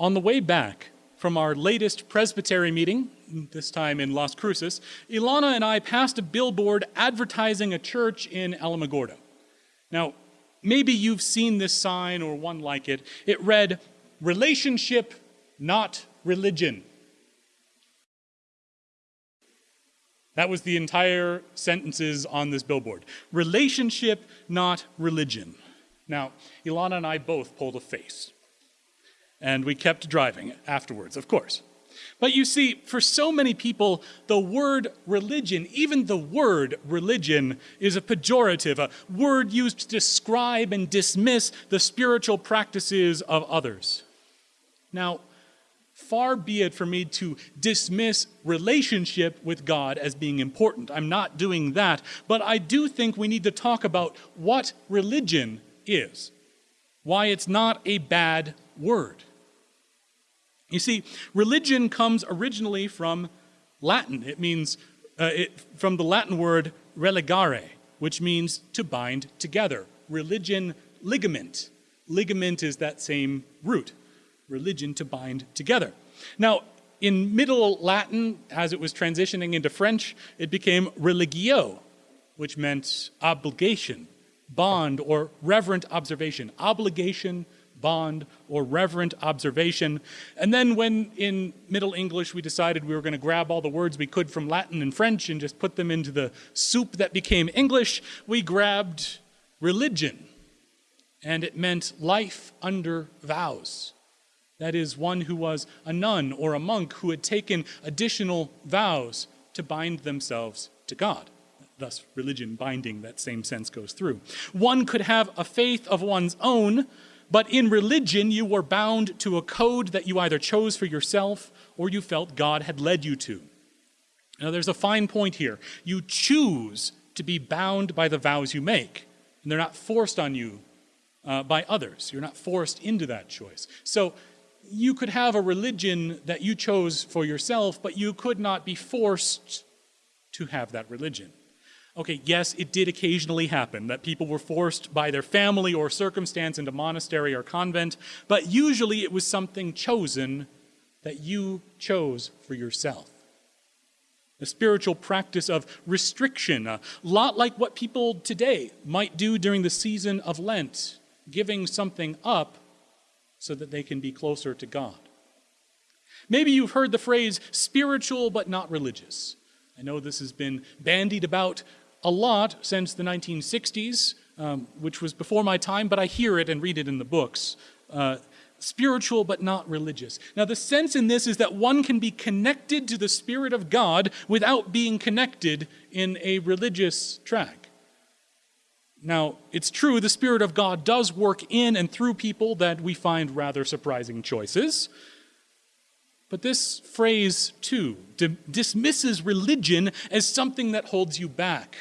On the way back from our latest presbytery meeting, this time in Las Cruces, Ilana and I passed a billboard advertising a church in Alamogordo. Now, maybe you've seen this sign or one like it. It read, Relationship, not religion. That was the entire sentences on this billboard. Relationship, not religion. Now, Ilana and I both pulled a face. And we kept driving afterwards, of course. But you see, for so many people, the word religion, even the word religion, is a pejorative, a word used to describe and dismiss the spiritual practices of others. Now, far be it for me to dismiss relationship with God as being important. I'm not doing that. But I do think we need to talk about what religion is, why it's not a bad word. You see, religion comes originally from Latin. It means, uh, it, from the Latin word religare, which means to bind together. Religion, ligament. Ligament is that same root. Religion to bind together. Now, in Middle Latin, as it was transitioning into French, it became religio, which meant obligation, bond, or reverent observation. Obligation, bond, or reverent observation. And then when in Middle English we decided we were going to grab all the words we could from Latin and French and just put them into the soup that became English, we grabbed religion. And it meant life under vows. That is, one who was a nun or a monk who had taken additional vows to bind themselves to God. Thus, religion binding, that same sense goes through. One could have a faith of one's own, but in religion, you were bound to a code that you either chose for yourself or you felt God had led you to. Now, there's a fine point here. You choose to be bound by the vows you make, and they're not forced on you uh, by others. You're not forced into that choice. So, you could have a religion that you chose for yourself, but you could not be forced to have that religion. Okay, yes, it did occasionally happen that people were forced by their family or circumstance into monastery or convent, but usually it was something chosen that you chose for yourself. A spiritual practice of restriction, a lot like what people today might do during the season of Lent, giving something up so that they can be closer to God. Maybe you've heard the phrase spiritual but not religious. I know this has been bandied about a lot since the 1960s, um, which was before my time, but I hear it and read it in the books. Uh, spiritual but not religious. Now, the sense in this is that one can be connected to the Spirit of God without being connected in a religious track. Now, it's true, the Spirit of God does work in and through people that we find rather surprising choices. But this phrase, too, dismisses religion as something that holds you back.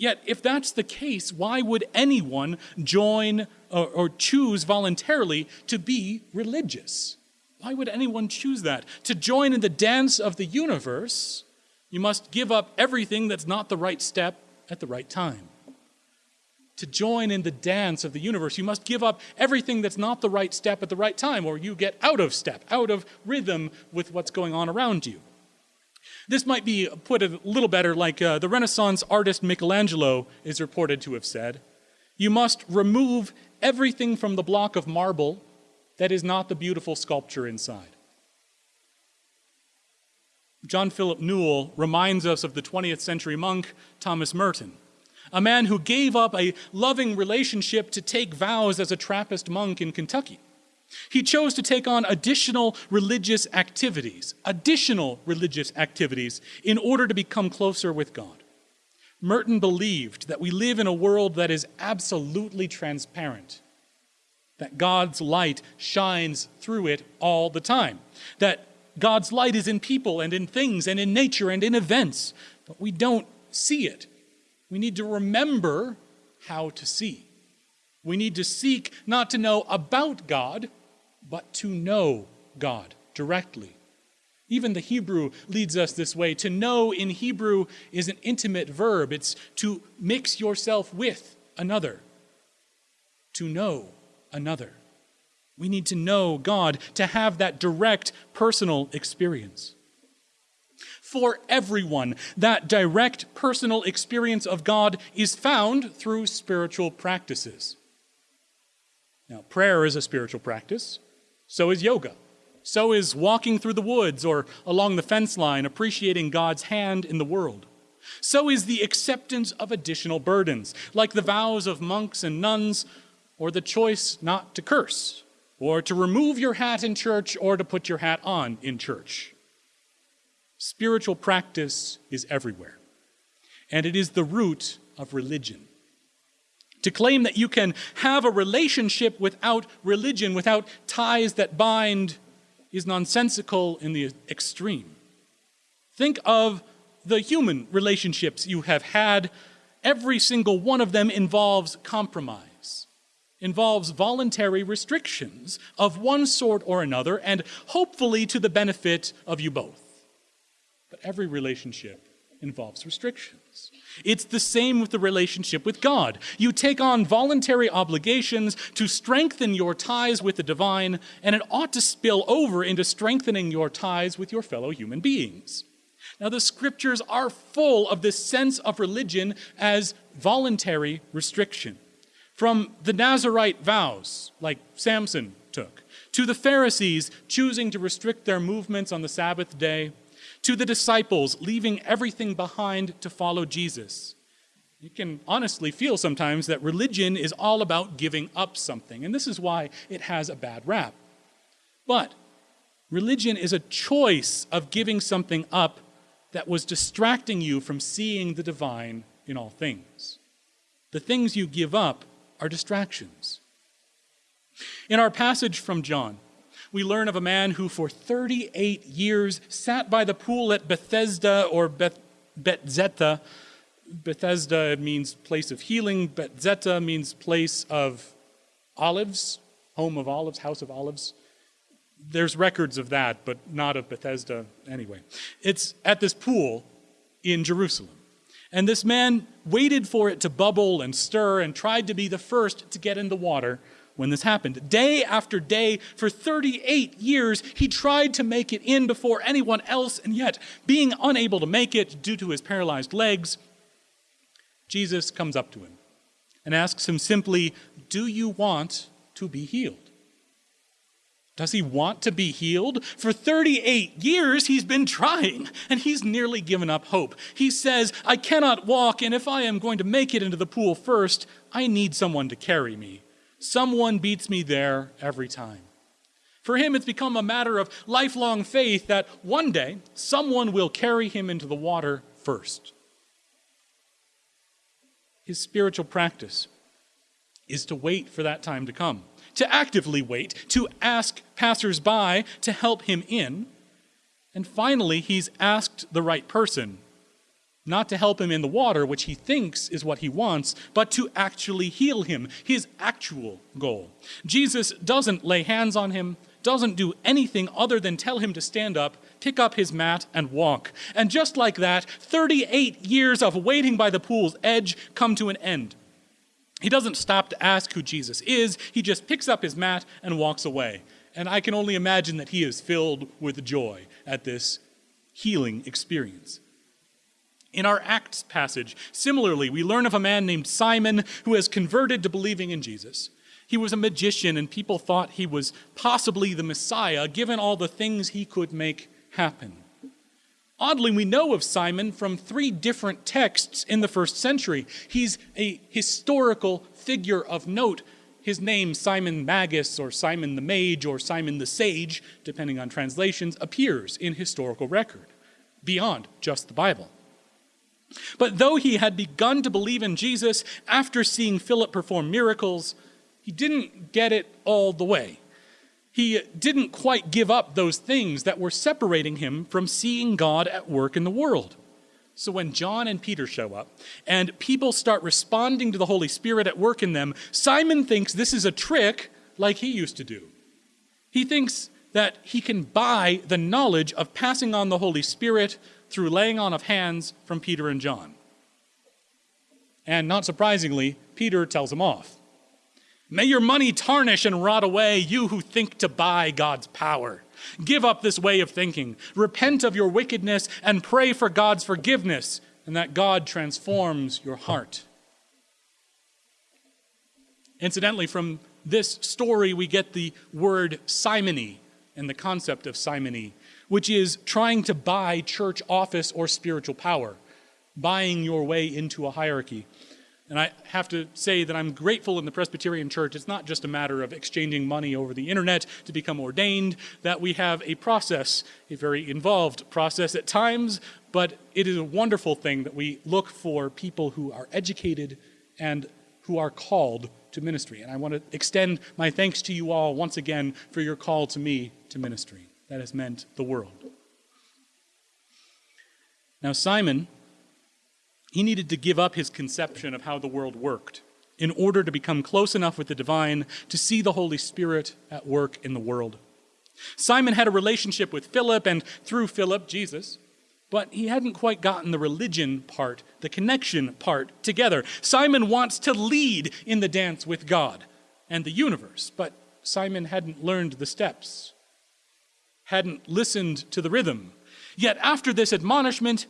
Yet, if that's the case, why would anyone join or, or, choose voluntarily to be religious? Why would anyone choose that? To join in the dance of the universe, you must give up everything that's not the right step at the right time to join in the dance of the universe, you must give up everything that's not the right step at the right time, or you get out of step, out of rhythm with what's going on around you. This might be put a little better like uh, the Renaissance artist Michelangelo is reported to have said You must remove everything from the block of marble that is not the beautiful sculpture inside. John Philip Newell reminds us of the 20th century monk Thomas Merton a man who gave up a loving relationship to take vows as a Trappist monk in Kentucky. He chose to take on additional religious activities, additional religious activities, in order to become closer with God. Merton believed that we live in a world that is absolutely transparent, that God's light shines through it all the time, that God's light is in people and in things and in nature and in events, but we don't see it we need to remember how to see. We need to seek not to know about God, but to know God directly. Even the Hebrew leads us this way. To know in Hebrew is an intimate verb, it's to mix yourself with another, to know another. We need to know God to have that direct personal experience. For everyone, that direct personal experience of God is found through spiritual practices. Now, prayer is a spiritual practice, so is yoga. So is walking through the woods or along the fence line, appreciating God's hand in the world. So is the acceptance of additional burdens, like the vows of monks and nuns, or the choice not to curse, or to remove your hat in church, or to put your hat on in church. Spiritual practice is everywhere, and it is the root of religion. To claim that you can have a relationship without religion, without ties that bind, is nonsensical in the extreme. Think of the human relationships you have had. Every single one of them involves compromise, involves voluntary restrictions of one sort or another, and hopefully to the benefit of you both. But every relationship involves restrictions. It's the same with the relationship with God. You take on voluntary obligations to strengthen your ties with the divine, and it ought to spill over into strengthening your ties with your fellow human beings. Now, the scriptures are full of this sense of religion as voluntary restriction. From the Nazarite vows, like Samson took, to the Pharisees choosing to restrict their movements on the Sabbath day, to the disciples leaving everything behind to follow Jesus. You can honestly feel sometimes that religion is all about giving up something, and this is why it has a bad rap. But religion is a choice of giving something up that was distracting you from seeing the divine in all things. The things you give up are distractions. In our passage from John, we learn of a man who for 38 years sat by the pool at Bethesda or Beth, Bethzatha. Bethesda means place of healing, Bethzatha means place of olives, home of olives, house of olives. There's records of that, but not of Bethesda anyway. It's at this pool in Jerusalem. And this man waited for it to bubble and stir and tried to be the first to get in the water when this happened. Day after day, for 38 years, he tried to make it in before anyone else, and yet, being unable to make it due to his paralyzed legs, Jesus comes up to him and asks him simply, Do you want to be healed? Does he want to be healed? For 38 years, he's been trying, and he's nearly given up hope. He says, I cannot walk, and if I am going to make it into the pool first, I need someone to carry me. Someone beats me there every time. For him, it's become a matter of lifelong faith that one day someone will carry him into the water first. His spiritual practice is to wait for that time to come, to actively wait, to ask passersby to help him in. And finally, he's asked the right person not to help him in the water, which he thinks is what he wants, but to actually heal him, his actual goal. Jesus doesn't lay hands on him, doesn't do anything other than tell him to stand up, pick up his mat, and walk. And just like that, 38 years of waiting by the pool's edge come to an end. He doesn't stop to ask who Jesus is, he just picks up his mat and walks away. And I can only imagine that he is filled with joy at this healing experience. In our Acts passage, similarly, we learn of a man named Simon who has converted to believing in Jesus. He was a magician, and people thought he was possibly the Messiah, given all the things he could make happen. Oddly, we know of Simon from three different texts in the first century. He's a historical figure of note. His name, Simon Magus, or Simon the Mage, or Simon the Sage, depending on translations, appears in historical record, beyond just the Bible. But though he had begun to believe in Jesus after seeing Philip perform miracles, he didn't get it all the way. He didn't quite give up those things that were separating him from seeing God at work in the world. So when John and Peter show up and people start responding to the Holy Spirit at work in them, Simon thinks this is a trick like he used to do. He thinks that he can buy the knowledge of passing on the Holy Spirit through laying on of hands from Peter and John. And not surprisingly, Peter tells him off. May your money tarnish and rot away, you who think to buy God's power. Give up this way of thinking. Repent of your wickedness and pray for God's forgiveness, and that God transforms your heart. Incidentally, from this story, we get the word simony and the concept of simony, which is trying to buy church office or spiritual power, buying your way into a hierarchy. And I have to say that I'm grateful in the Presbyterian Church. It's not just a matter of exchanging money over the internet to become ordained, that we have a process, a very involved process at times, but it is a wonderful thing that we look for people who are educated and who are called to ministry. And I want to extend my thanks to you all once again for your call to me to ministry. That has meant the world. Now, Simon he needed to give up his conception of how the world worked in order to become close enough with the divine to see the Holy Spirit at work in the world. Simon had a relationship with Philip and through Philip, Jesus, but he hadn't quite gotten the religion part, the connection part together. Simon wants to lead in the dance with God and the universe, but Simon hadn't learned the steps, hadn't listened to the rhythm. Yet after this admonishment,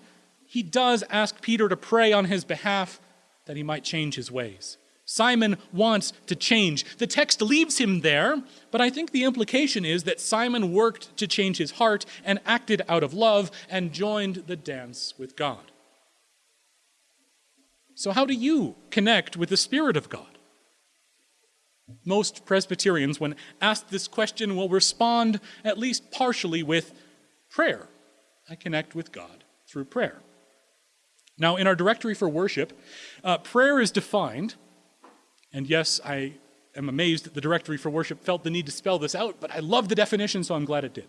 he does ask Peter to pray on his behalf that he might change his ways. Simon wants to change. The text leaves him there, but I think the implication is that Simon worked to change his heart and acted out of love and joined the dance with God. So, how do you connect with the Spirit of God? Most Presbyterians, when asked this question, will respond at least partially with prayer. I connect with God through prayer. Now, in our directory for worship, uh, prayer is defined, and yes, I am amazed that the directory for worship felt the need to spell this out, but I love the definition, so I'm glad it did.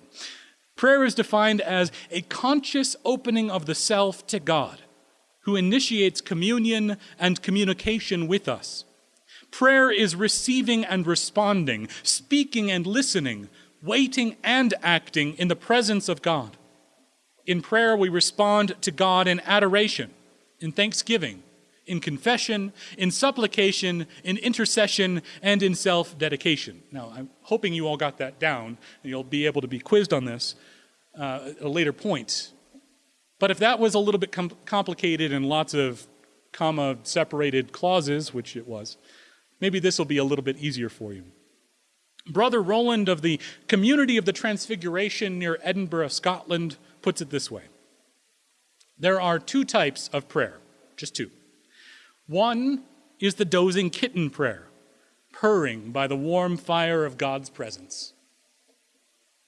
Prayer is defined as a conscious opening of the self to God, who initiates communion and communication with us. Prayer is receiving and responding, speaking and listening, waiting and acting in the presence of God. In prayer, we respond to God in adoration in thanksgiving, in confession, in supplication, in intercession, and in self dedication. Now, I'm hoping you all got that down, and you'll be able to be quizzed on this uh, at a later point. But if that was a little bit com- complicated and lots of comma separated clauses, which it was, maybe this will be a little bit easier for you. Brother Roland of the Community of the Transfiguration near Edinburgh, Scotland, puts it this way there are two types of prayer, just two. One is the dozing kitten prayer, purring by the warm fire of God's presence.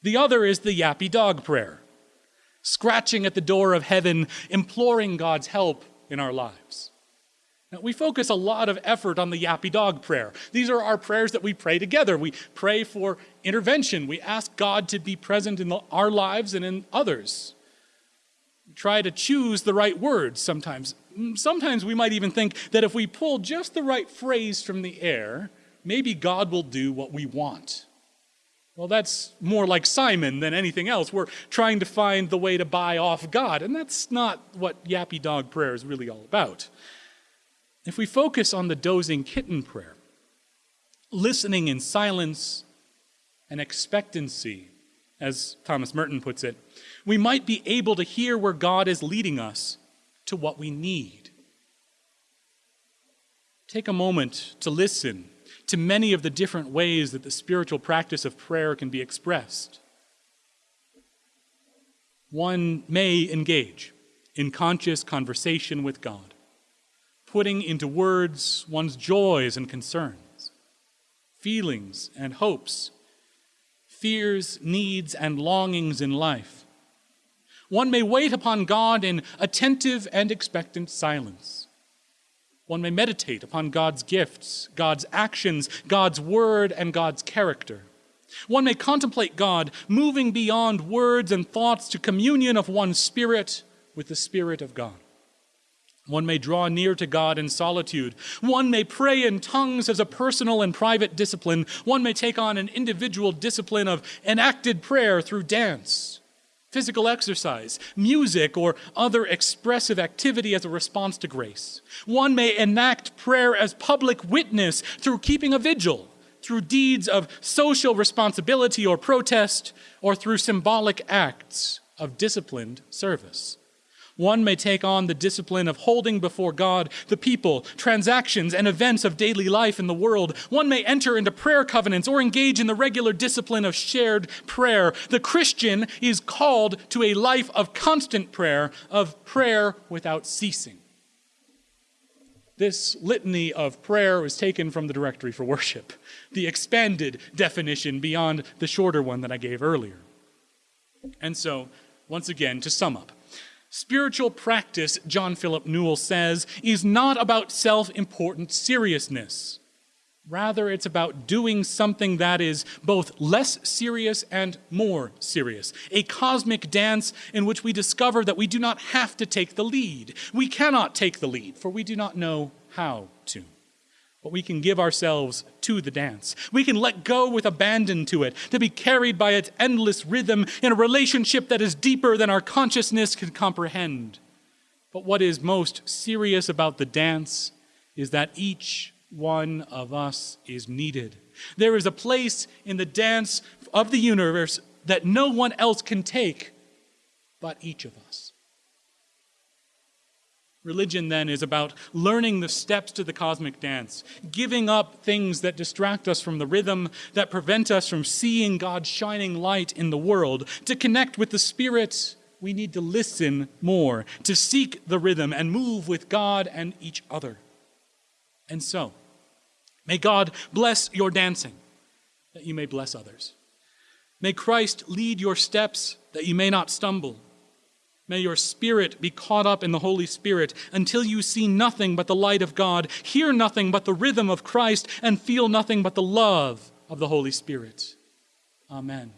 The other is the yappy dog prayer, scratching at the door of heaven, imploring God's help in our lives. Now, we focus a lot of effort on the yappy dog prayer. These are our prayers that we pray together. We pray for intervention. We ask God to be present in our lives and in others try to choose the right words sometimes. Mm, sometimes we might even think that if we pull just the right phrase from the air, maybe God will do what we want. Well, that's more like Simon than anything else. We're trying to find the way to buy off God, and that's not what yappy dog prayer is really all about. If we focus on the dozing kitten prayer, listening in silence and expectancy, as Thomas Merton puts it, we might be able to hear where God is leading us to what we need. Take a moment to listen to many of the different ways that the spiritual practice of prayer can be expressed. One may engage in conscious conversation with God, putting into words one's joys and concerns, feelings and hopes, fears, needs, and longings in life one may wait upon God in attentive and expectant silence. One may meditate upon God's gifts, God's actions, God's word, and God's character. One may contemplate God moving beyond words and thoughts to communion of one's spirit with the Spirit of God. One may draw near to God in solitude. One may pray in tongues as a personal and private discipline. One may take on an individual discipline of enacted prayer through dance physical exercise, music, or other expressive activity as a response to grace. One may enact prayer as public witness through keeping a vigil, through deeds of social responsibility or protest, or through symbolic acts of disciplined service. One may take on the discipline of holding before God the people, transactions, and events of daily life in the world. One may enter into prayer covenants or engage in the regular discipline of shared prayer. The Christian is called to a life of constant prayer, of prayer without ceasing. This litany of prayer was taken from the Directory for Worship, the expanded definition beyond the shorter one that I gave earlier. And so, once again, to sum up, Spiritual practice, John Philip Newell says, is not about self important seriousness. Rather, it's about doing something that is both less serious and more serious. A cosmic dance in which we discover that we do not have to take the lead. We cannot take the lead, for we do not know how but we can give ourselves to the dance. We can let go with abandon to it, to be carried by its endless rhythm in a relationship that is deeper than our consciousness can comprehend. But what is most serious about the dance is that each one of us is needed. There is a place in the dance of the universe that no one else can take but each of us. Religion, then, is about learning the steps to the cosmic dance, giving up things that distract us from the rhythm, that prevent us from seeing God's shining light in the world. To connect with the Spirit, we need to listen more, to seek the rhythm and move with God and each other. And so, may God bless your dancing, that you may bless others. May Christ lead your steps, that you may not stumble. May your spirit be caught up in the Holy Spirit until you see nothing but the light of God, hear nothing but the rhythm of Christ, and feel nothing but the love of the Holy Spirit. Amen.